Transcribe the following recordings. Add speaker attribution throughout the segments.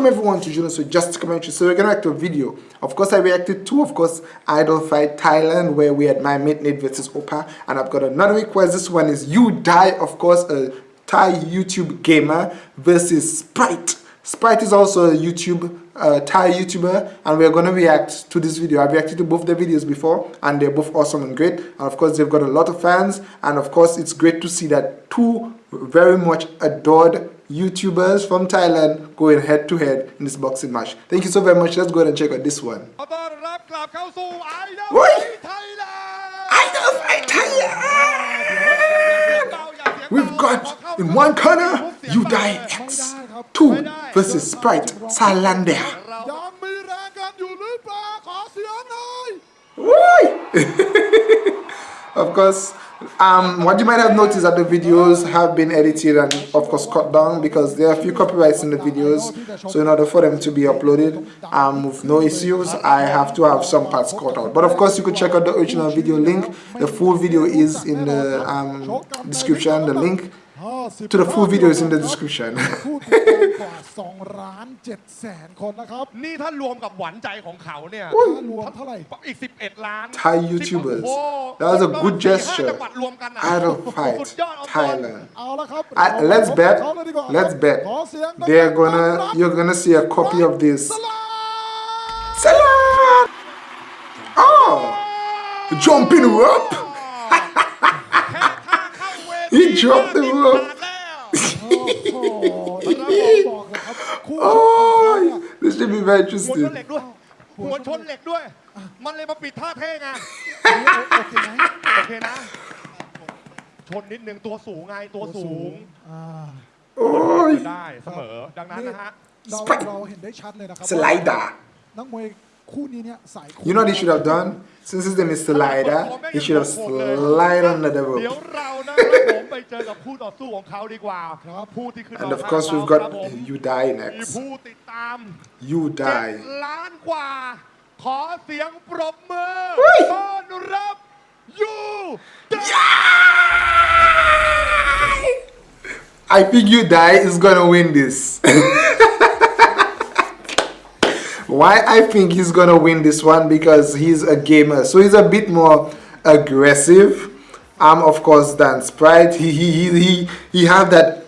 Speaker 1: welcome everyone to Junos with Just Commentary. So we're gonna react to a video. Of course, I reacted to, of course, Idol Fight Thailand, where we had my mate Nate versus Opa, and I've got another request. This one is You Die, of course, a Thai YouTube gamer versus Sprite. Sprite is also a YouTube uh, Thai YouTuber and we're gonna react to this video. I've reacted to both the videos before and they're both awesome and great and of course they've got a lot of fans and of course it's great to see that two very much adored YouTubers from Thailand going head to head in this boxing match. Thank you so very much. Let's go ahead and check out this one. Idol Fight Thailand! We've got in one corner, You Die X. Two versus Sprite Salander. of course, um, what you might have noticed that the videos have been edited and of course cut down because there are a few copyrights in the videos. So in order for them to be uploaded um, with no issues I have to have some parts cut out. But of course you could check out the original video link. The full video is in the um, description the link to the full video is in the description
Speaker 2: 2ล้าน7แสนคนนะครับ
Speaker 3: นี่ถ้ารวมกับหวานใจของเขาเนี่ย
Speaker 2: รวมเท่าไหร่
Speaker 3: อีก 11 ล้าน
Speaker 1: Thai YouTubers
Speaker 3: โอ้โห
Speaker 1: that was a good
Speaker 3: สี่ห้า
Speaker 1: gesture
Speaker 3: จังหวัดรวมกันอะ
Speaker 1: Idol Fight
Speaker 3: สุดยอดเอาบอล
Speaker 1: Thailand
Speaker 2: เอาละครับ
Speaker 1: I, let's bet
Speaker 2: เขาเลยดีกว่า
Speaker 1: let's bet
Speaker 2: ขอเสียงดังๆ
Speaker 1: they're gonna
Speaker 2: ต้อนรับ
Speaker 1: you're gonna see a copy of this
Speaker 2: สลา
Speaker 1: Salam oh jumping rope He dropped the
Speaker 3: ก็
Speaker 1: rope
Speaker 3: ติดบาทแล้ว
Speaker 2: โอ้โหแล้วบอกเลยครับคู่
Speaker 1: oh this should be very
Speaker 3: หัวชน
Speaker 1: interesting
Speaker 3: เหล็กด้วย หัวชนเหล็กด้วย มันเลยมาปิดท่าเท่ไง
Speaker 2: โอเคไหม
Speaker 3: โอเคนะ ชนนิดนึงตัวสูงไงตัวสูง
Speaker 2: อ่า
Speaker 1: oh
Speaker 3: ได้เสมอ ดังนั้นนะฮะ
Speaker 2: เรา
Speaker 1: Spike
Speaker 2: เราเห็นได้ชัดเลยนะครับ
Speaker 1: slider
Speaker 2: นักมวย
Speaker 1: You know what he should have done? Since his name is Slider, he should have slid under the rope. and of course, we've got You Die next. You Die. I think You Die is gonna win this. Why I think he's gonna win this one because he's a gamer, so he's a bit more aggressive. Um, of course, than Sprite. He he he he, he have that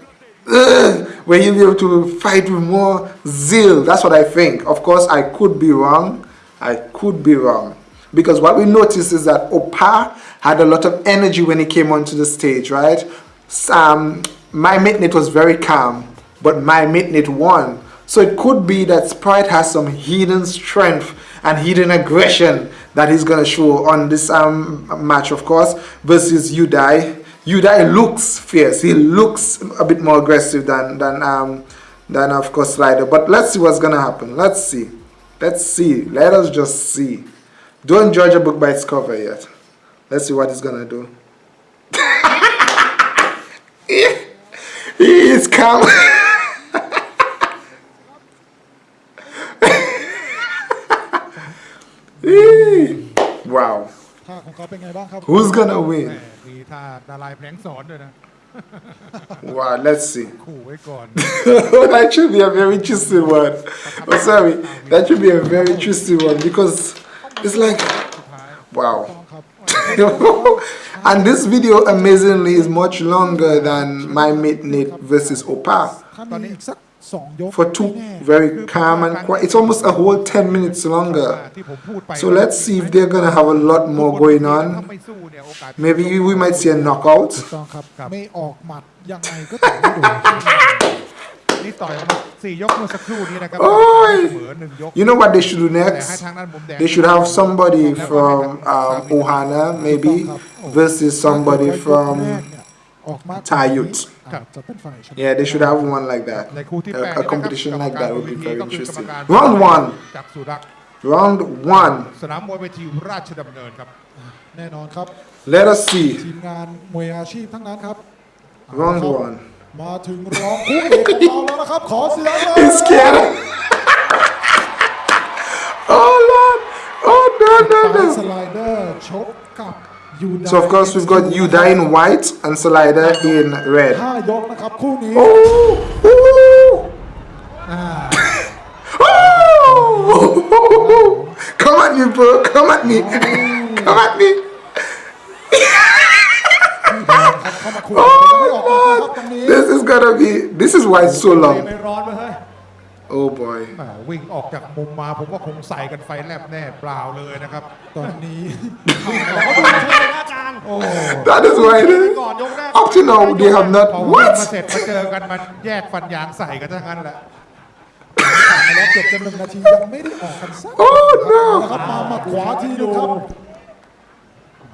Speaker 1: uh, where he'll be able to fight with more zeal. That's what I think. Of course, I could be wrong. I could be wrong because what we noticed is that Opa had a lot of energy when he came onto the stage, right? Um, my mate Nate was very calm, but my mate Nate won. So it could be that Sprite has some hidden strength and hidden aggression that he's gonna show on this um, match, of course, versus Udai. Udai looks fierce. He looks a bit more aggressive than than um, than of course Slider. But let's see what's gonna happen. Let's see. Let's see. Let us just see. Don't judge a book by its cover yet. Let's see what he's gonna do. he is calm. wow.
Speaker 2: ท่าของเขาเป็นไงบ้างครับ
Speaker 1: Who's gonna win?
Speaker 4: มีท่าดารายแผลงสอนด้วยนะ
Speaker 1: Wow, let's see.
Speaker 4: ขู่ไว้ก่อน
Speaker 1: that should be a very interesting one. Oh, sorry. That should be a very interesting one because it's like, wow.
Speaker 2: ครับ
Speaker 1: and this video amazingly is much longer than my mate Nate versus Opa.
Speaker 2: ถ้ามีอีกสักสองยก
Speaker 1: for two very calm and quiet. It's almost a whole 10 minutes longer. So let's see if they're going to have a lot more going on. Maybe we might see a knockout.
Speaker 4: oh,
Speaker 1: you know what they should do next? They should have somebody from um, Ohana, maybe, versus somebody from
Speaker 2: Tayut เนี่ยออกมา
Speaker 1: Thai youth.
Speaker 2: อาจจะเป็นฝ่ายชนะ
Speaker 1: Yeah, they should have one like that.
Speaker 4: ในคู่ที่แปด
Speaker 1: A,
Speaker 4: นะค
Speaker 1: a
Speaker 4: รับ
Speaker 1: competition
Speaker 4: กรรม
Speaker 1: like
Speaker 4: การ
Speaker 1: that would be
Speaker 4: บนเวที
Speaker 1: very
Speaker 4: ก็คือกรรม
Speaker 1: interesting.
Speaker 4: การ
Speaker 1: Round one.
Speaker 4: จากสุรักษ์
Speaker 1: Round one.
Speaker 4: สนามมวยเวทีราชดำเนินครับ
Speaker 2: แน่นอนครับ
Speaker 1: Let us see.
Speaker 2: ทีมงานมวยอาชีพทั้งนั้นครับ
Speaker 1: Round
Speaker 2: ครับ
Speaker 1: one.
Speaker 2: มาถึงรองคู่เอกของเราแล้วนะครับ ขอเสียงเลย
Speaker 1: He's scared. oh Lord. Oh no
Speaker 2: ปลาย
Speaker 1: no
Speaker 2: ส
Speaker 1: no.
Speaker 2: ไลเดอร์ชกกับยูได
Speaker 1: So of course we've got Yuda in white and Salida in red.
Speaker 2: Oh!
Speaker 1: oh! Ah. Come at me, bro. Come at me. Come at me.
Speaker 2: oh, God.
Speaker 1: This is gonna be. This is why it's so long.
Speaker 3: ร้อนไปเฮ้ย
Speaker 1: Oh boy.
Speaker 4: แหมวิ่งออกจากมุมมา ผมว่าคงใส่กันไฟแลบแน่เปล่าเลยนะครับ
Speaker 2: ตอนนี้
Speaker 3: เขาดูเชิงหน้ากลาง
Speaker 4: โอ้
Speaker 1: That is why.
Speaker 3: ก่อนยกแรก
Speaker 1: Up to now, they have
Speaker 4: พอ
Speaker 1: not.
Speaker 4: วิ่ง
Speaker 1: What?
Speaker 4: มาเสร็จมาเจอกันมาแยกฟันยางใส่กันทั้งนั้นแหละ
Speaker 2: ผ่านมาแล้วเกือบจะหนึ่งนาทียังไม่ได้ออกกันสัก
Speaker 1: Oh
Speaker 2: นะครับ
Speaker 1: no.
Speaker 2: มามาขวาทีนึงครับ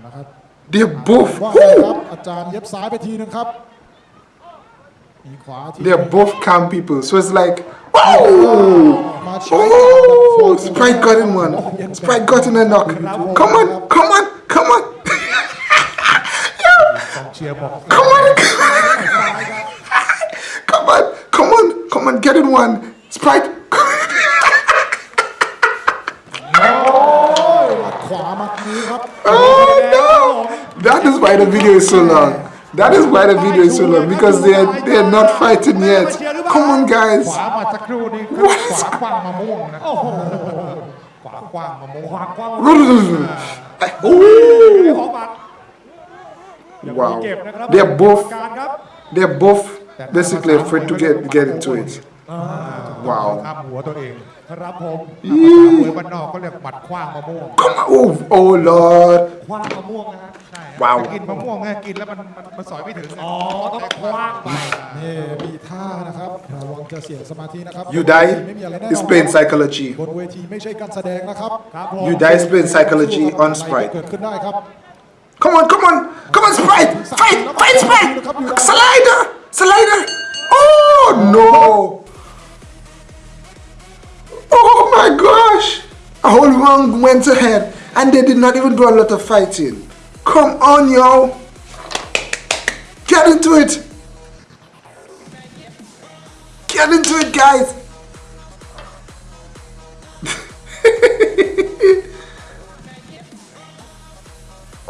Speaker 2: นะครับ
Speaker 1: They're both.
Speaker 2: ว่าไงครั
Speaker 1: Woo!
Speaker 2: บอาจารย์เย็บซ้ายไปทีนึงครับมีขวาที
Speaker 1: They're both calm people. So it's like, oh, Oh, Sprite got him one. Sprite got him a knock. Come on, come on, come on.
Speaker 4: Yo,
Speaker 1: come on, come on, come on, come on, get in one. Sprite. oh no! That is why the video is so long. That is why the video is so long because they are they are not fighting yet. Come on, guys.
Speaker 3: What?
Speaker 1: Wow. They're both they're both basically afraid to get get into it. Wow.
Speaker 4: ข้ามหัวตัวเอง
Speaker 3: ครับผม
Speaker 4: ภาษามวยบ้านนอกก็เรียกหมัดคว้างมะม่วง
Speaker 1: Come on. Oh, oh Lord.
Speaker 3: คว้างมะม่วงนะฮะ
Speaker 4: ใช่ครับ
Speaker 1: ว้าว
Speaker 4: จะกินมะม่วงไงกินแล้วมันมันมันสอยไม่ถึง
Speaker 3: อ๋อต้องคว้างไป
Speaker 2: นี่มีท่านะครับระวังจะเสียสมาธินะครับ
Speaker 1: You
Speaker 2: ไม่มีอะไร
Speaker 1: die
Speaker 2: แน่น
Speaker 1: is
Speaker 2: อน
Speaker 1: playing psychology.
Speaker 2: บนเวทีไม่ใช่การแสดงนะครับ
Speaker 3: ครับผม
Speaker 1: You die is playing psychology on
Speaker 2: อะไรก็
Speaker 1: Sprite.
Speaker 2: เกิดขึ้นได้ครับ
Speaker 1: Come on, come on, come on, Sprite! Fight, fight, Sprite! Slider, slider! Oh no! Oh my gosh! A whole round went ahead, and they did not even do a lot of fighting. Come on, yo! Get into it! Get into it, guys!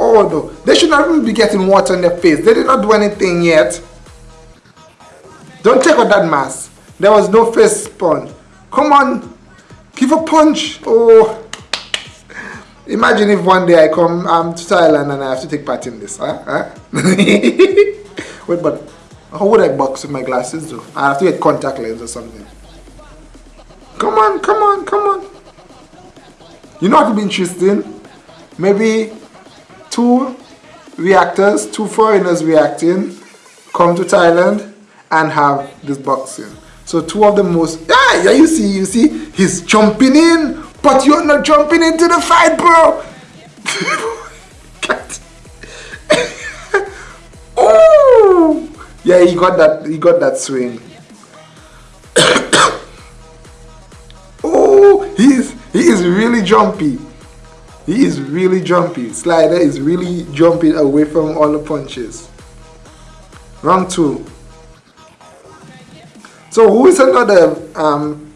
Speaker 1: Oh no, they should not even be getting water on their face. They did not do anything yet. Don't take out that mask. There was no face sponge. Come on, give a punch. Oh, imagine if one day I come um, to Thailand and I have to take part in this. Huh? Huh? Wait, but how would I box with my glasses though? I have to get contact lens or something. Come on, come on, come on. You know what would be interesting? Maybe two reactors, two foreigners reacting, come to Thailand and have this boxing. So two of the most yeah, yeah, you see, you see, he's jumping in, but you're not jumping into the fight, bro. Oh, yeah, he got that, he got that swing. oh, he's he is really jumpy. He is really jumpy. Slider is really jumping away from all the punches. Round two. So who is another um,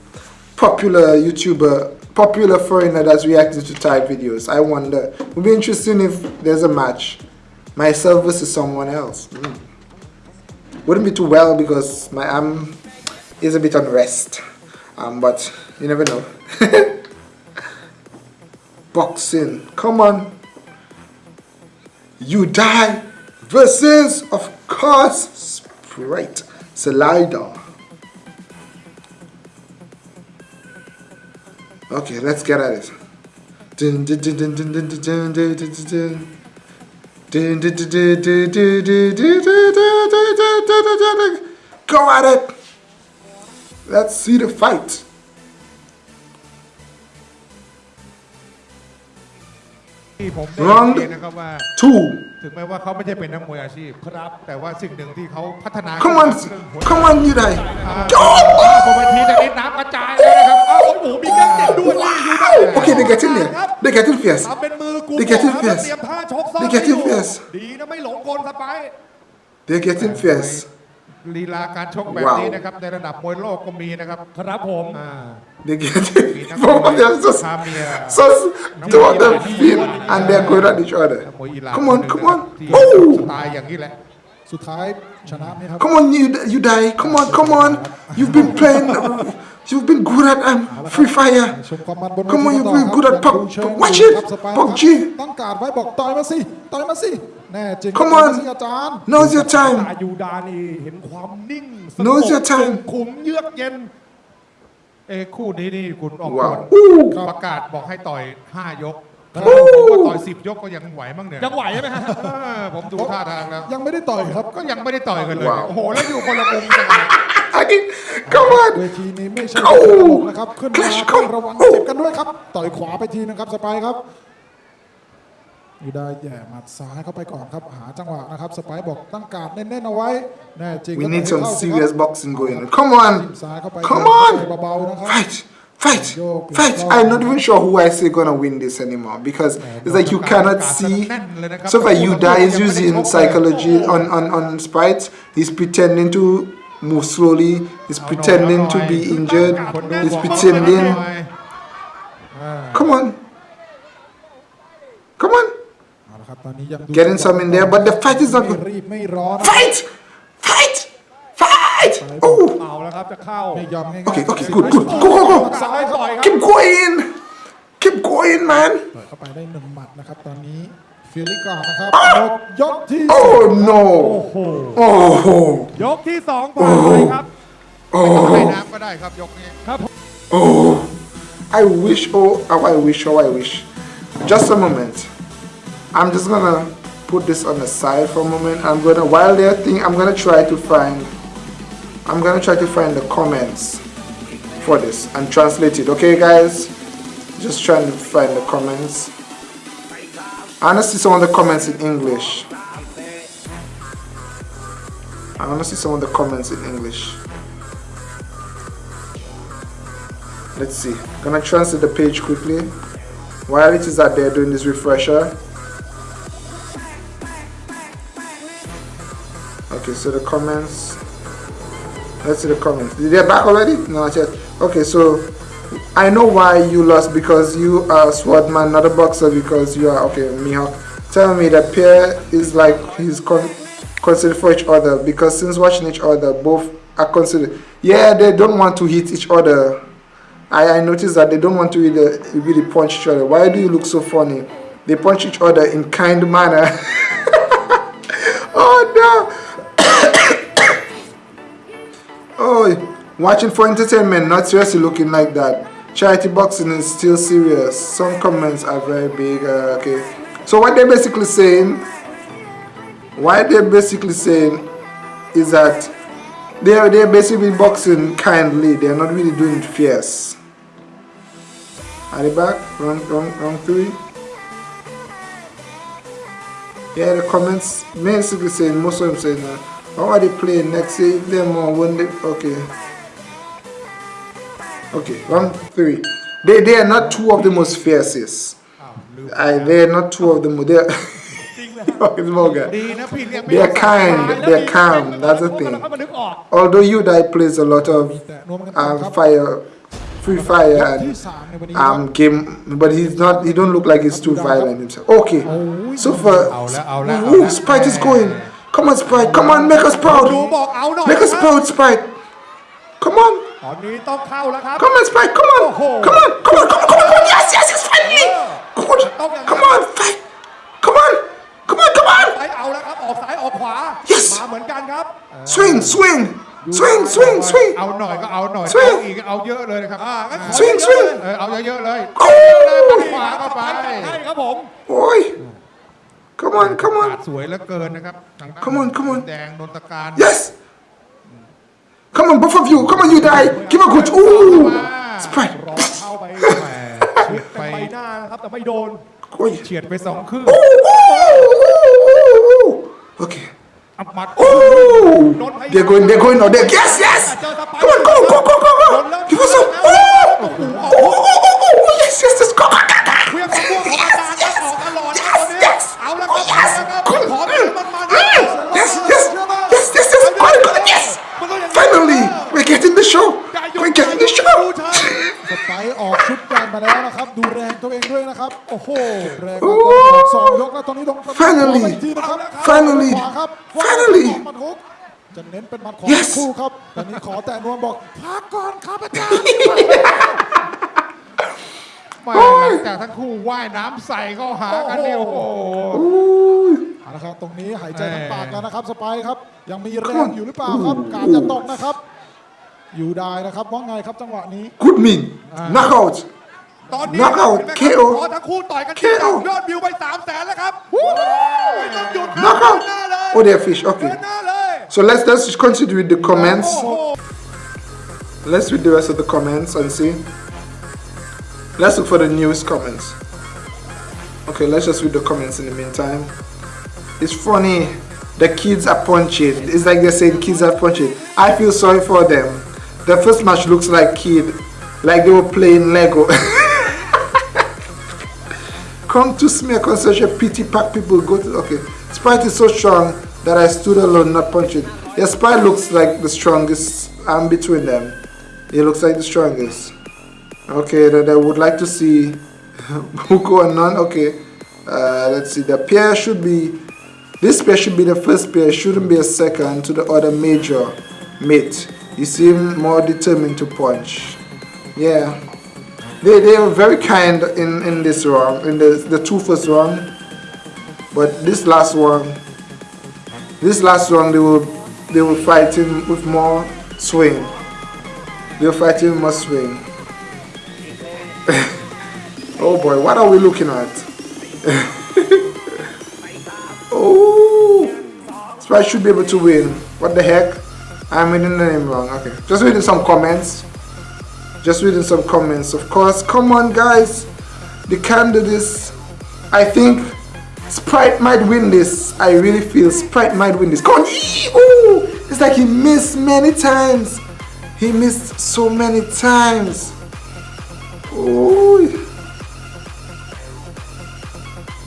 Speaker 1: popular YouTuber, popular foreigner that's reacting to Thai videos? I wonder. It would be interesting if there's a match. Myself versus someone else. Hmm. Wouldn't be too well because my arm is a bit on rest. Um, but you never know. boxing. Come on. You die versus, of course, Sprite Slider. dun, dun, dun, dun, dun. Go at it. Let's see the fight.
Speaker 4: ที่ผมได้
Speaker 1: Round
Speaker 4: เรียนนะครับว่า
Speaker 1: Two.
Speaker 4: ถึงแม้ว่าเขาไม่ใช่เป็นนักมวยอาชีพครับ แต่ว่าสิ่งหนึ่งที่เขาพัฒนา
Speaker 1: Come on,
Speaker 4: ขึ้นมาคือ
Speaker 1: come on, you die.
Speaker 4: อ่าบนเวทีตอนนี้น้ำกระจายเลยนะครับอ้าว โอ้โหมีการเจ็บด้วยนี่อยู่ได้
Speaker 1: Okay, they get in there. They get in fierce.
Speaker 3: ทำเป็นมือกู
Speaker 1: They get in
Speaker 3: บอก
Speaker 1: fierce.
Speaker 3: เตรียมท่าชกซ้อม
Speaker 1: They get in
Speaker 3: อยู่
Speaker 1: fierce.
Speaker 3: ดีนะไม่หลงกลสไปร์
Speaker 1: They get in fierce.
Speaker 4: ลีลาการชกแบบนี้นะครับในระดับมวยโลกก็มีนะครับ
Speaker 3: ครับผม
Speaker 4: อ่า
Speaker 1: They get
Speaker 4: มี
Speaker 1: in.
Speaker 4: นัก
Speaker 1: Both of them just,
Speaker 4: คาเมีย
Speaker 1: so two of them feel and they're going at each
Speaker 4: นัก
Speaker 1: other.
Speaker 4: มวยอิหร่าน
Speaker 1: Come on, come on.
Speaker 4: ที่
Speaker 1: Oh!
Speaker 4: สไตล์อย่างนี้แหละ
Speaker 2: สุดท้ายชนะไหมครับ
Speaker 1: Come on, you you die. Come on, come on. You've been playing You've been good at um, Free Fire. Come on, you've been good at Pop. Watch it. PUBG. Come on. Now's your time. Now's your time.
Speaker 3: เอ
Speaker 4: คู่นี้นี่คุณออกกฎประกาศบอกให้ต่อย 5 ยกผมว่าต่อยสิบยกก็ยังไหวมั้งเนี่ย
Speaker 3: ยังไหวใช่ไหมฮะ
Speaker 4: ผมดูท่าทางแล้ว
Speaker 2: ยังไม่ได้ต่อยครับ
Speaker 4: ก็ยังไม่ได้ต่อยกันเลยโอ้โหแล้วอยู่คนละมุมกัน เลย
Speaker 1: I did. Come
Speaker 2: เว
Speaker 1: on.
Speaker 2: ทีนี้ไม่ใช่
Speaker 1: โอ้
Speaker 2: เวทีตลกนะครับ ขึ้นมา
Speaker 1: Clash
Speaker 2: ต้อง
Speaker 1: come
Speaker 2: ระวัง
Speaker 1: โอ้
Speaker 2: เจ็บกันด้วยครับ ต่อยขวาไปทีนึงครับสไปร์ครับยูได้แย่หมัดซ้ายเข้าไปก่อนครับ หาจังหวะนะครับ สไปร์บอกตั้งการแน่นๆเอาไว้ แน่จริง
Speaker 1: We
Speaker 2: ก็
Speaker 1: need
Speaker 2: ต่อย
Speaker 1: some
Speaker 2: เข้าสิครับ
Speaker 1: serious boxing going on. Come
Speaker 2: จิ้ม
Speaker 1: on.
Speaker 2: ซ้ายเข้าไป
Speaker 1: Come
Speaker 2: ต่อย
Speaker 1: on.
Speaker 2: เบาๆนะครับ
Speaker 1: Fight. Fight. Fight. I'm not even sure who I say gonna win this anymore because it's like you cannot see. So far, you die is using psychology on, on, on Sprite. He's pretending to move slowly. He's pretending to be injured. He's pretending. Come on. Come on. Getting some in there, but the fight is not good. Fight! Fight! Fight! Oh! Okay, okay, good, good. Go, go, go! Keep going! Keep going, man!
Speaker 2: เปิดเข้าไปได้หนึ่งหมัดนะครับ ตอนนี้ฟิลิกก่อนนะครับหมดยกที่สอง
Speaker 1: Oh no! Oh!
Speaker 3: ยกที่สองผ่านไปครับ
Speaker 4: ให้
Speaker 1: Oh!
Speaker 4: น้ำก็ได้ครับยกนี้
Speaker 1: Oh! I wish, oh, how I wish, how I wish. Just a moment. I'm just gonna put this on the side for a moment. I'm gonna, while they're thinking, I'm gonna try to find, I'm gonna try to find the comments for this and translate it. Okay, guys? Just trying to find the comments. I wanna see some of the comments in English. I wanna see some of the comments in English. Let's see. I'm Gonna translate the page quickly. While it is out there doing this refresher. Okay, so the comments. Let's see the comments. Did They're back already? No, not yet. Okay, so I know why you lost because you are a swordman, not a boxer because you are okay, Mihawk. Tell me that pair is like he's con- considered for each other because since watching each other, both are considered. Yeah, they don't want to hit each other. I, I noticed that they don't want to really, really punch each other. Why do you look so funny? They punch each other in kind manner. oh no! oh, watching for entertainment, not seriously looking like that. Charity boxing is still serious. Some comments are very big. Uh, okay, so what they're basically saying, what they're basically saying, is that they're they're basically boxing kindly. They're not really doing it fierce. Are they back? Wrong, wrong, wrong three. Yeah, the comments basically saying most of them saying, uh, "How are they playing next year? If they're more when they okay." Okay, one, three. They, they are not two of the most fiercest. I, they are not two of the most. They are, they are kind, they are calm, that's the thing. Although you die plays a lot of um, fire free fire and um, game, but he's not. He don't look like he's too violent himself. Okay, so for ooh, Sprite is going. Come on, Sprite. Come on, make us proud. Make us proud, Sprite. Come on.
Speaker 3: ตอนนี้ต้องเข้าแล้วครับ
Speaker 1: come on, Sprite. Come on,
Speaker 3: Oh.
Speaker 1: come on, come on, come on, come on, come on. Yes, yes, yes, finally. Good. Come on, fight. Come on, come on, come on.
Speaker 3: ไปเอาแล้วครับออกซ้ายออกขวา
Speaker 1: Yes
Speaker 3: มาเหมือนกันครับ
Speaker 1: Swing, swing, swing, swing, swing.
Speaker 4: เอาหน่อยก็เอาหน่อย
Speaker 1: ช่วย
Speaker 4: เอาอีกเอาเยอะเลยนะครับ
Speaker 3: อ่างั้นขอ
Speaker 1: Swing,
Speaker 3: เยอะๆ
Speaker 1: swing.
Speaker 3: เลย
Speaker 4: เออเอาเยอะๆเลย
Speaker 1: โอ้
Speaker 4: เลยหมัดขวาเข้าไป
Speaker 3: ให้ครับผม
Speaker 1: Boy. Come on, come
Speaker 4: ขาด
Speaker 1: on.
Speaker 4: สวยเหลือเกินนะครับทางด้าน
Speaker 1: Come on, come on
Speaker 4: แดงนนตการ
Speaker 1: Yes. Come on, both of you. Come on, you die. Give a good. Ooh. Sprite.
Speaker 3: รอเข้าไป
Speaker 4: แหมชิด
Speaker 3: เต็
Speaker 4: ไป
Speaker 3: มใบหน้านะครับ แต่ไม่โดน
Speaker 1: Oi.
Speaker 4: เฉียดไปสองครึ่ง
Speaker 1: Ooh, ooh, ooh, ooh. Okay.
Speaker 4: อับมัด
Speaker 1: Ooh. They're going. They're going now. They're, yes, yes.
Speaker 3: เจอสไปร์
Speaker 1: Come on, go, go, go, go,
Speaker 3: โด
Speaker 1: go.
Speaker 3: นเริ่ม
Speaker 1: Give us some.
Speaker 3: โอ้
Speaker 1: Ooh.
Speaker 3: โห
Speaker 1: Ooh, ooh, ooh, ooh, ooh. Yes, yes, yes. Go, go, go, go.
Speaker 3: เครื่องมะม่วงของอาจารย์ครับออกตลอดครับตอนนี้
Speaker 1: Yes, yes.
Speaker 3: เอาแล้วครับ
Speaker 1: Oh, yes.
Speaker 3: เอาแล้วครับ
Speaker 1: Good.
Speaker 3: ขอเป็นมันมัน
Speaker 1: Mm. Yes, yes, yes, yes, yes. Good, good. Yes. Finally, we're getting the show. We're getting the show.
Speaker 2: สไปร์ออกชุดใหญ่มาแล้วนะครับ ดูแรงตัวเองด้วยนะครับ โอ้โห แรง
Speaker 1: โอ้
Speaker 2: มากๆสองยกแล้วตอนนี้ต้อง
Speaker 1: Finally
Speaker 2: ขอไปอีกทีนะครับ
Speaker 1: Finally
Speaker 2: ขวาครับ
Speaker 1: Finally
Speaker 2: หมัดฮุกจะเน้นเป็นหมัดขวา
Speaker 1: Yes
Speaker 2: คู่ครับ ตอนนี้ขอแต่นวมบอกพักก่อนครับอาจารย์
Speaker 4: ไม่หลังจากทั้งคู่ว่ายน้ำใส่เข้าหากันเนี่ยโอ้โห
Speaker 2: เอาละครับตรงนี้หายใจทางปากแล้วนะครับสไปร์ครับ ยังมีแรงอยู่หรือเปล่าครับ การจะตกนะครับ อยู่ได้นะครับว่าไงครับจังหวะนี้
Speaker 1: Good mean. Knockout.
Speaker 3: ตอนนี้
Speaker 1: Knockout
Speaker 3: เห็นไหม
Speaker 1: KO
Speaker 3: ขอทั้งคู่ต่อยกัน
Speaker 1: KO
Speaker 3: ยอดวิวไป3 0 0แสนแล้วครับไม่ต้องหยุดครับ
Speaker 1: Knockout.
Speaker 3: เดินหน้าเลย
Speaker 1: Oh, they're fish.
Speaker 3: เดิ
Speaker 1: Okay.
Speaker 3: นหน้าเลย
Speaker 1: So let's let's just continue with the comments.
Speaker 3: โอ้โห
Speaker 1: Let's read the rest of the comments and see. Let's look for the newest comments. Okay, let's just read the comments in the meantime. It's funny. The kids are punching. It's like they're saying kids are punching. I feel sorry for them. The first match looks like kid, like they were playing Lego. Come to smear a pity pack people go to okay. Sprite is so strong that I stood alone not punching. Yeah, Sprite looks like the strongest. I'm between them. He looks like the strongest. Okay, that I would like to see Huko and None. Okay, uh, let's see. The pair should be this pair should be the first pair. Shouldn't be a second to the other major mate. You seem more determined to punch. Yeah, they they were very kind in in this round in the the two first round, but this last one, this last round they will they were fighting with more swing. They were fighting with more swing. oh boy, what are we looking at? oh, Sprite should be able to win. What the heck? I'm reading the name wrong. Okay, just reading some comments. Just reading some comments. Of course, come on, guys. The can do. I think Sprite might win this. I really feel Sprite might win this. Come on, ooh! It's like he missed many times. He missed so many times. Ooh.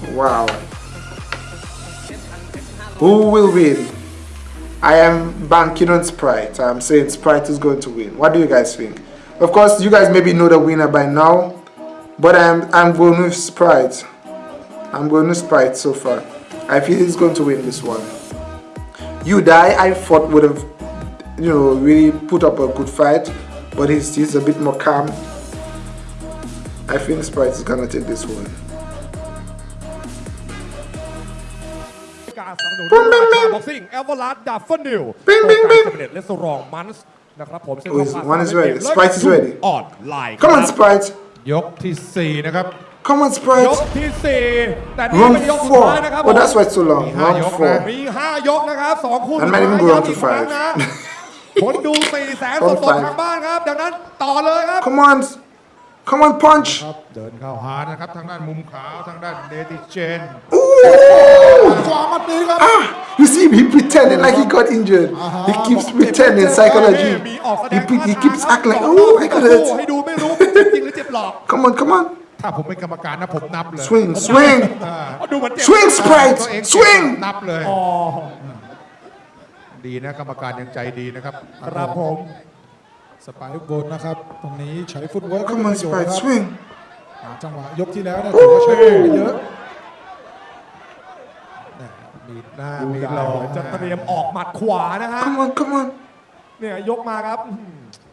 Speaker 1: Wow. Who will win? I am banking on Sprite. I'm saying Sprite is going to win. What do you guys think? Of course, you guys maybe know the winner by now, but I'm I'm going with Sprite. I'm going with Sprite so far. I feel he's going to win this one. You die. I thought would have, you know, really put up a good fight, but he's he's a bit more calm. I think Sprite is gonna take this one.
Speaker 3: สนับสนุนราชาบ็อกซิ่งเอเวอร์ลัสดับเฟิลนิว
Speaker 1: Bing, bing, bing.
Speaker 3: เเลสรองมันส์นะครับผมซึ่ง
Speaker 1: Oh, is-
Speaker 3: ผ่า
Speaker 1: one is
Speaker 3: ทาง
Speaker 1: ready.
Speaker 3: เกม
Speaker 1: Sprite is ready.
Speaker 3: ออนไลน์
Speaker 1: Come on, Sprite.
Speaker 4: ยกที่ 4 นะครับ
Speaker 1: Come on,
Speaker 3: ย
Speaker 1: Sprite.
Speaker 3: กที่สี่แต่นี่
Speaker 1: Round
Speaker 3: เป็นยกสุด
Speaker 1: four.
Speaker 3: ท้ายนะครับ
Speaker 1: Oh, that's why it's so long.
Speaker 4: Behind
Speaker 1: Round
Speaker 4: your
Speaker 1: four.
Speaker 4: man.
Speaker 3: มีห้ายกนะครับสองคู่
Speaker 1: And might even go
Speaker 3: สุด
Speaker 1: on
Speaker 3: ท้าย
Speaker 1: to
Speaker 3: ย้ำอีกครั้ง
Speaker 1: five.
Speaker 3: นะคนดูสี่แสน
Speaker 1: On
Speaker 3: สด
Speaker 1: five.
Speaker 3: ๆทางบ้านครับ ดังนั้นต่อเลยครับ
Speaker 1: Come on. Come on, punch.
Speaker 4: ครับเดินเข้าหานะครับทางด้านมุมขาวทางด้านเดติเจน
Speaker 2: ขวามัดนี้ครับ
Speaker 1: Ah, you see, he pretending like he got injured. He keeps pretending psychology.
Speaker 3: มีออกแสด
Speaker 1: He,
Speaker 3: ง
Speaker 1: pre- he
Speaker 3: ท่า
Speaker 1: keeps
Speaker 3: ทาง
Speaker 1: acting like,
Speaker 3: ครับ
Speaker 1: oh, I got
Speaker 3: ให้
Speaker 1: hurt.
Speaker 3: ดูไม่รู้เป็นเจ็บจริงหรือเจ็บหลอก
Speaker 1: Come on, come on.
Speaker 4: ถ้าผมเป็นกรรมการนะผมนับเลย
Speaker 1: Swing, swing.
Speaker 3: ดูเหมือนเจ็บ
Speaker 1: Swing,
Speaker 4: ตัว
Speaker 1: Sprite.
Speaker 4: เอง
Speaker 1: Swing.
Speaker 4: นับเลย
Speaker 3: อ๋อ
Speaker 4: ดีนะกรรมการยังใจดีนะครับ
Speaker 3: ครับผม
Speaker 2: สไปร์บนนะครับ ตรงนี้ใช้ฟุตเวิร์ก
Speaker 1: Come on,
Speaker 2: ประโยชน์
Speaker 1: Sprite.
Speaker 2: ครับ
Speaker 1: Swing.
Speaker 2: หาจังหวะยกที่แล้วเนี่ยถือว่าใช้ได้เยอะ
Speaker 4: มีหน้า
Speaker 3: ดู
Speaker 4: มี
Speaker 3: ได้
Speaker 4: หล่อ
Speaker 3: จะเตรียมออกหมัดขวานะฮะ
Speaker 1: Come on, come on.
Speaker 3: เนี่ยยกมาครับ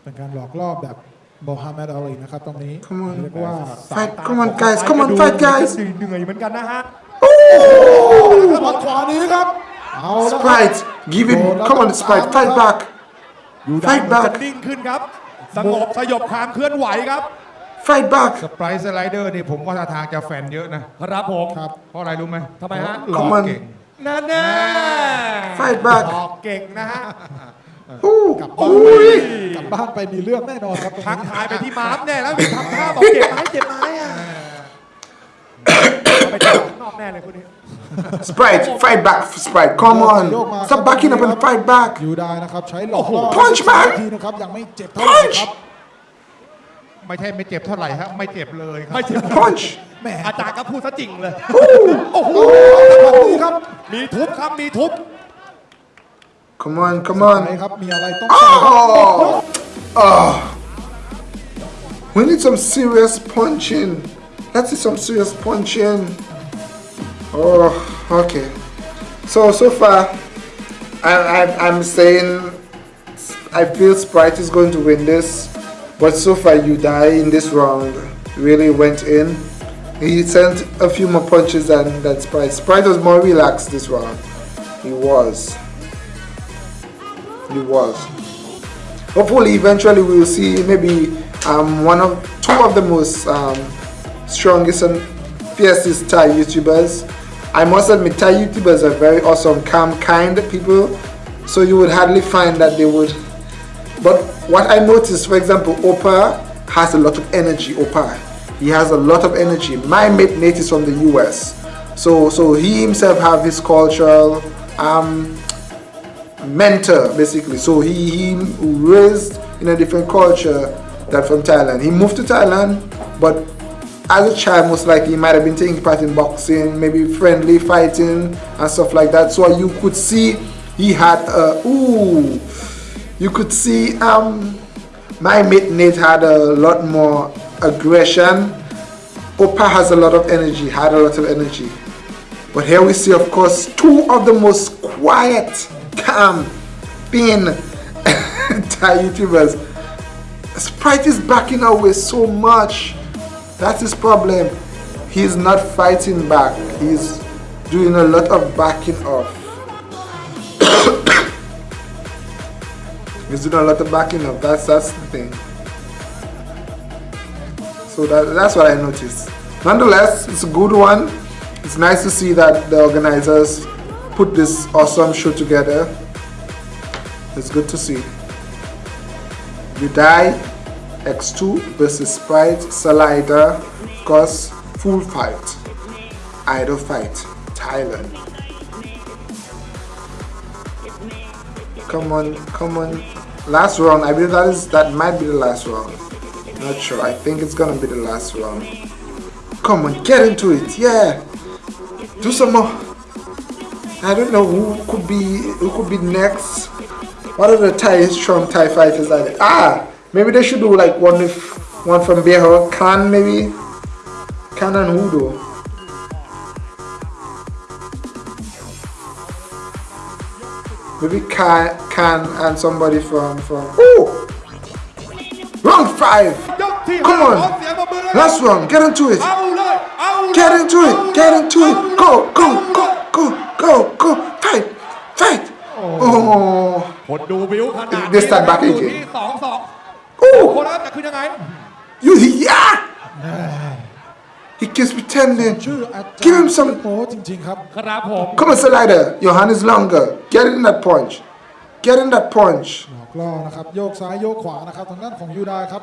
Speaker 2: เป็นการหลอกล่อแบบโมฮัมเหม็ดอาลีนะครับตรงนี้
Speaker 1: Come on.
Speaker 2: เรียกว่า
Speaker 1: Fight. Come on, guys. Come on, fight, guys.
Speaker 3: เหนื่อยเหมือนกันนะฮะ
Speaker 2: หมัดขวานี้ครับเอาละครับ
Speaker 1: Sprite. Give him. Come on, Sprite. Fight back.
Speaker 3: อยู่ได้
Speaker 1: Fight
Speaker 3: เหมือนจะ
Speaker 1: back.
Speaker 3: นิ่งขึ้นครับ สงบสยบความเคลื่อนไหวครับ
Speaker 1: Fight back.
Speaker 4: สไปร์สไลเดอร์นี่ผมว่าท่าทางจะแฟนเยอะนะครับ
Speaker 3: ผม
Speaker 2: ครับ
Speaker 4: เพราะอะไรรู้ไหม
Speaker 3: ทำไมฮะ
Speaker 4: หล่อ
Speaker 1: Come on.
Speaker 4: เก่ง
Speaker 3: นั่นแน่
Speaker 1: Fight back.
Speaker 3: ออกเก่งนะฮะ
Speaker 1: Ooh.
Speaker 2: กลับบ้าน
Speaker 1: Ooh.
Speaker 2: กลับบ้านไปมีเรื่องแน่นอนครับตรง
Speaker 3: ทัก
Speaker 2: นี้
Speaker 3: ทายไปที่ม้ามแน่แล้วมีทำท่าบอกเจ็บไหมเจ็บไหมอะเอาไปจับนอกแน่เลยคนนี้
Speaker 1: Sprite. Fight back, Sprite. Come
Speaker 2: โยกมา
Speaker 1: on. Stop backing up and fight back.
Speaker 2: อยู่ได้นะครับใช้หลอกล่อ
Speaker 1: Punch back
Speaker 2: ทีนะครับยังไม่เจ็บเท่าไหร่ครับ
Speaker 4: ไม่ใช่ไม่เจ็บเท่าไหร่ฮะไม่เจ็บเลยครับ
Speaker 3: ไม่เจ็บ
Speaker 1: Punch.
Speaker 2: แหม
Speaker 3: อาจารย์ก็พูดซะจริงเลย
Speaker 2: โอ้โหแบบนี้ครับ
Speaker 3: มีทุบครับมีทุบ
Speaker 1: Come on, come
Speaker 2: ไหน
Speaker 1: on.
Speaker 2: ครับมีอะไรต้องใส่ครับ
Speaker 1: Oh. Oh. We need some serious punching. Let's see some serious punching. Oh, okay. So, so far, I, I, I'm saying I feel Sprite is going to win this, but so far you die in this round really went in. He sent a few more punches than, than Sprite. Sprite was more relaxed this round. He was. He was. Hopefully, eventually, we will see maybe um, one of two of the most um, strongest and fiercest Thai YouTubers. I must admit, Thai YouTubers are very awesome, calm, kind people. So you would hardly find that they would. But what I noticed, for example, Opa has a lot of energy. Opa, he has a lot of energy. My mate Nate is from the US, so so he himself have his cultural um, mentor basically. So he, he raised in a different culture than from Thailand. He moved to Thailand, but as a child most likely he might have been taking part in boxing, maybe friendly fighting and stuff like that. So you could see he had a ooh, you could see um my mate Nate had a lot more aggression. Opa has a lot of energy, had a lot of energy. But here we see, of course, two of the most quiet, calm, thin Thai YouTubers. Sprite is backing away so much. That's his problem. He's not fighting back. He's doing a lot of backing off. He's doing a lot of backing off. That's that's the thing. So that, that's what I noticed. Nonetheless, it's a good one. It's nice to see that the organizers put this awesome show together. It's good to see. You die X2 versus Sprite, Salida, of course, full fight. Idol fight, Thailand. Come on, come on. Last round, I believe that is that might be the last round. Not sure. I think it's gonna be the last round. Come on, get into it. Yeah. Do some more. I don't know who could be who could be next. What are the Thai strong Thai fighters there? Ah, Maybe they should do like one with one from Bear Khan maybe. Khan and Hudo. Maybe Khan, Khan and somebody from from. Oh, round five. Come on, last one. Get into it. Get into it. Get into it. Go, go, go, go, go, go. Fight, fight. Oh. They stand back again.
Speaker 4: ที่สองสองโ Oh. คนละจะขึ้นยังไง
Speaker 1: You yeah. He keeps pretending.
Speaker 2: ชื่ออาจารย์
Speaker 1: Give him some.
Speaker 2: โอ้จริงๆครับ
Speaker 4: ครับผม
Speaker 1: Come on, Slider. Your hand is longer. Get in that punch. Get in that punch.
Speaker 2: หลอกล่อนะครับ โยกซ้ายโยกขวานะครับ ทางด้านของยูไดครับ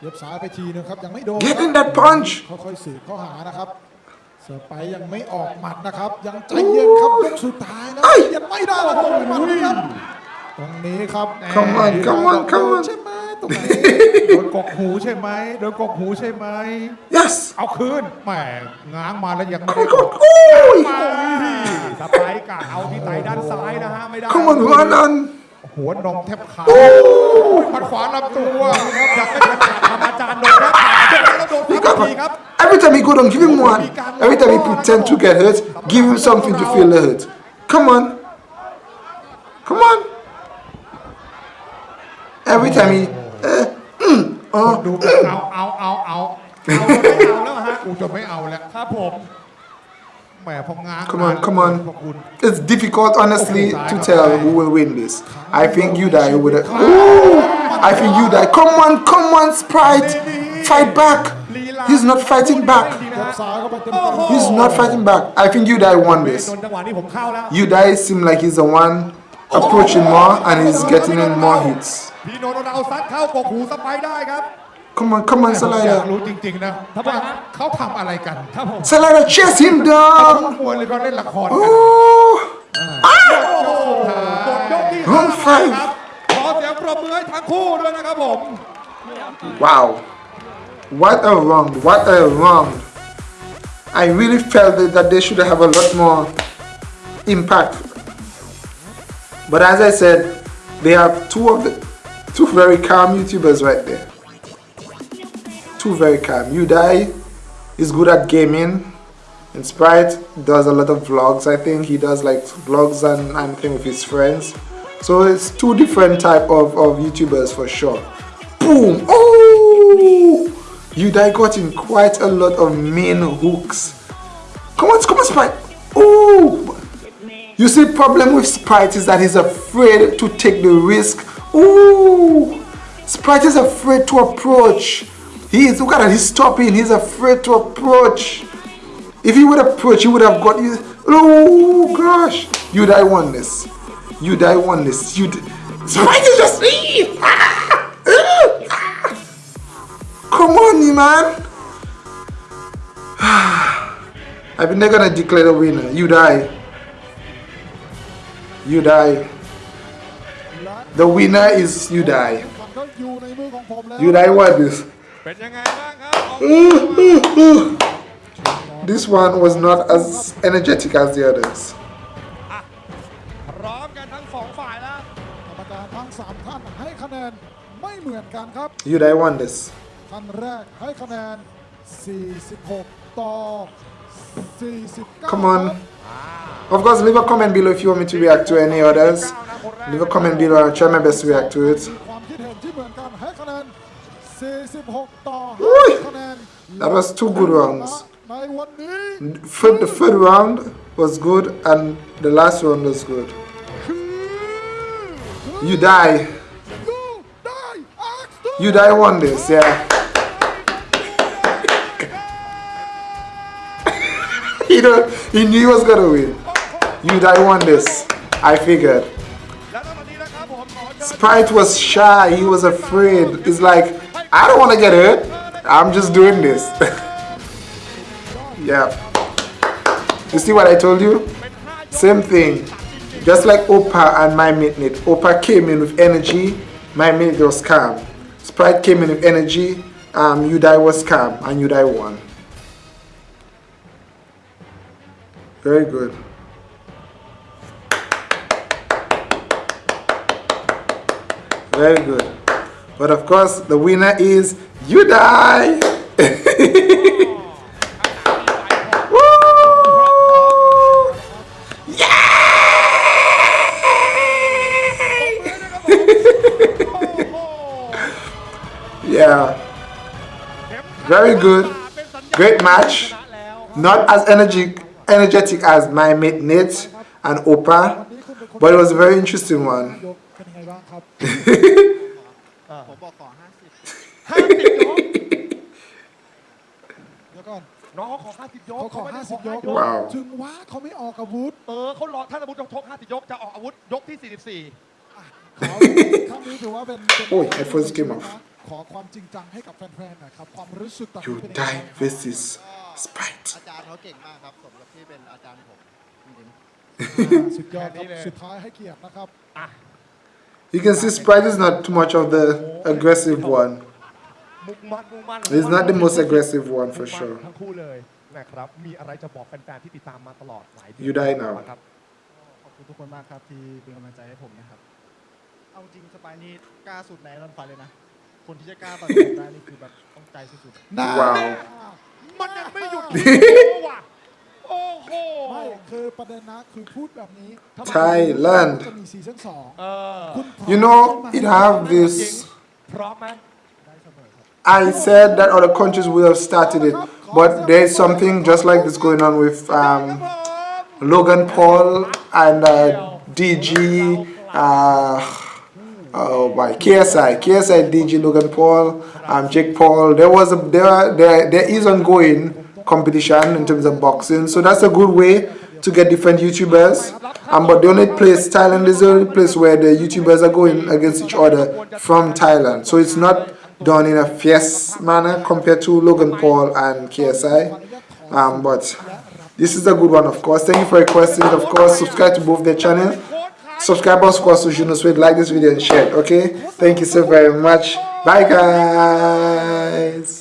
Speaker 2: เย็บซ้ายไปทีนึงครับ ยังไม่โดน
Speaker 1: Get in that punch.
Speaker 2: ค่อยๆสืบเข้าหานะครับ เสือไปยังไม่ออกหมัดนะครับ ยังใจเย็นครับยกสุดท้ายนะ
Speaker 1: เอ้ย
Speaker 2: ยังไม่ได้โอ้โหหมัดครับ ตรงนี้ครับ
Speaker 1: Come on, come on, come on.
Speaker 2: ใช่ไหม ตรงไหน
Speaker 4: โดนกกหูใช่ไหมโดนกกหูใช่ไหม
Speaker 1: Yes.
Speaker 4: เอาคืนแหมง้างมาแล้วยังไม่ได้ก
Speaker 1: Come
Speaker 4: ด
Speaker 1: on. Ooh.
Speaker 4: สไปร์กะเอาที่ไตด้านซ้ายนะฮะไม่ได้
Speaker 1: Come on, run on.
Speaker 4: หัวนมแทบขาด
Speaker 1: Ooh.
Speaker 4: มัดขวาลำตัวครับอยากให้เป็นทำอาจารย์โดนแทบขาดเจอแล้วโดน
Speaker 1: He
Speaker 4: ทับ
Speaker 1: got
Speaker 4: ทีครับ
Speaker 1: Every time he go down, give him one. Every time he pretend to get hurt, give him something to feel the hurt. Come on. Come on. Every time he. Uh, mm,
Speaker 4: ดู
Speaker 1: uh,
Speaker 4: แบบเอาเอาเอาเอาเอาไม่เอาแล้วฮะกูจะไม่เอาแล้วครับผมแหมพอง้าง
Speaker 1: Come on, come on.
Speaker 4: ขอบคุณ
Speaker 1: it's difficult, honestly, to tell who will win this. I think you die with it. Ooh, I think you die. Come on, come on, Sprite. Fight back. He's not fighting back.
Speaker 2: ยกซ้ายเข้าไปเต็ม
Speaker 1: He's not fighting back. I think you die won
Speaker 4: โด
Speaker 1: this.
Speaker 4: นจังหวะนี้ผมเข้าแล้ว
Speaker 1: You die seem like he's the one approaching more and he's getting in more hits.
Speaker 4: พี่โนโนเอาซัดเข้ากกหูสไปร์ได้ครับ
Speaker 1: Come on, come on,
Speaker 4: อยาก
Speaker 1: Salida.
Speaker 4: รู้จริงๆนะว่าเขาทำอะไรกันครับผม
Speaker 1: Salida, chase him
Speaker 4: เขา
Speaker 1: down.
Speaker 4: มวยหรือเขาเล่นละครกัน
Speaker 1: Ooh.
Speaker 4: หมดยกที่
Speaker 1: Round
Speaker 4: ห้า
Speaker 1: five
Speaker 4: ครับขอเสียงปรบมือให้ทั้งคู่ด้วยนะครับผม
Speaker 1: Wow. What a round. What a round. I really felt that, that they should have a lot more impact. but as I said, they have two of the two very calm YouTubers right there. Two very calm. You die is good at gaming. And Sprite does a lot of vlogs. I think he does like vlogs and, and with his friends. So it's two different type of, of YouTubers for sure. Boom! Oh! Udai got in quite a lot of main hooks. Come on, come on, Sprite. You see, problem with Sprite is that he's afraid to take the risk. Ooh! Sprite is afraid to approach. He is, look at that, he's stopping. He's afraid to approach. If he would approach, he would have got you. Oh gosh! Udai won this. Udai won this. You Sprite is just. Ah! Come on, you man. I think they're gonna declare the winner. You die You die.
Speaker 2: และ
Speaker 1: The winner is you die.
Speaker 2: แข่งขันก็อยู่ในมือของผมแล้ว
Speaker 1: You die what this?
Speaker 3: เป็นยังไงบ้างครับออก
Speaker 1: This one was not as energetic as the others.
Speaker 3: พร้อมกันทั้งสองฝ่ายแล้ว
Speaker 2: กรรมการทั้งสามท่านให้คะแนนไม่เหมือนกันครับ
Speaker 1: You die won this.
Speaker 2: ท่านแรกให้คะแนน 46 ต่อ 49
Speaker 1: Come on. Of course, leave a comment below if you want me to react to any others. Leave a comment below, I'll try my best to react to it. That was two good rounds. The third round was good and the last round was good. You die. You die One this, yeah. he, he knew he was going to win. You that won this. I figured. Sprite was shy. He was afraid. It's like, I don't want to get hurt. I'm just doing this. yeah. You see what I told you? Same thing. Just like Opa and my mate Nate. Opa came in with energy. My mate Nate was calm. Sprite came in with energy. Um, Udai was calm and Yudai won. Very good. Very good. But of course, the winner is Udai. Woo! Yeah. Very good. Great match. Not as energy, energetic as my mate Nate and Opa, but it was a very interesting one.
Speaker 2: ยกเป็นยังไงบ้างครับ
Speaker 5: ผมบอกขอ 50
Speaker 3: ห้าสิบยก
Speaker 2: เดี๋ยวก่อน
Speaker 3: น้องเขาขอห้าสิบยก
Speaker 2: เขาขอ
Speaker 3: ไม่ได้
Speaker 2: 50 ยก
Speaker 1: ว้าว
Speaker 2: ถึงว่าเขาไม่ออกอาวุธ
Speaker 3: เออเขารอท่านอาวุธยกชกห้าสิบยกจะออกอาวุธยกที่สี่สิบสี่
Speaker 2: เขาครั้งนี้ถือว่าเป็นเป็น
Speaker 1: โอ้ย headphones came off
Speaker 2: ขอความจริงจังให้กับแฟนๆหน่อยครับ ความรู้สึกตอนนี้
Speaker 1: You
Speaker 2: เป็ นยังไง
Speaker 1: die versus Sprite.
Speaker 5: อาจารย์เขาเก่งมากครับ สมกับที่เป็นอาจารย์ผมจริง
Speaker 2: อ่าสุดยอดครับสุดท้ายให้เกียรตินะครับ
Speaker 1: You can see Sprite is not too much of the aggressive one.
Speaker 3: มุกมันมุกมัน
Speaker 1: He's not the most aggressive one for
Speaker 3: มุกมัน
Speaker 1: sure.
Speaker 3: ทั้งคู่เลยนะครับ มีอะไรจะบอกแฟนๆที่ติดตามมาตลอดหลายเดือน
Speaker 1: You die now
Speaker 3: ครับ
Speaker 5: ขอบคุณทุกคนมากครับที่เป็นกำลังใจให้ผมนะครับ เอาจริงสปายนี่กล้าสุดในรันไฟเลยนะ คนที่จะกล้าต่อยผมได้นี่คือแบบต้องใจสุด
Speaker 1: Wow. You know, it have this. I said that other countries would have started it, but there's something just like this going on with um, Logan Paul and uh, Deji. Uh, oh my KSI, KSI, Deji, Logan Paul, um, Jake Paul. There was a there there there is ongoing competition in terms of boxing, so that's a good way to get different YouTubers. Um, but the only place Thailand is the only place where the YouTubers are going against each other from Thailand. So it's not done in a fierce manner compared to Logan Paul and KSI. Um, but this is a good one, of course. Thank you for requesting it. Of course, subscribe to both their channel. Subscribe course, to Juno Sweet. Like this video and share it, okay? Thank you so very much. Bye, guys.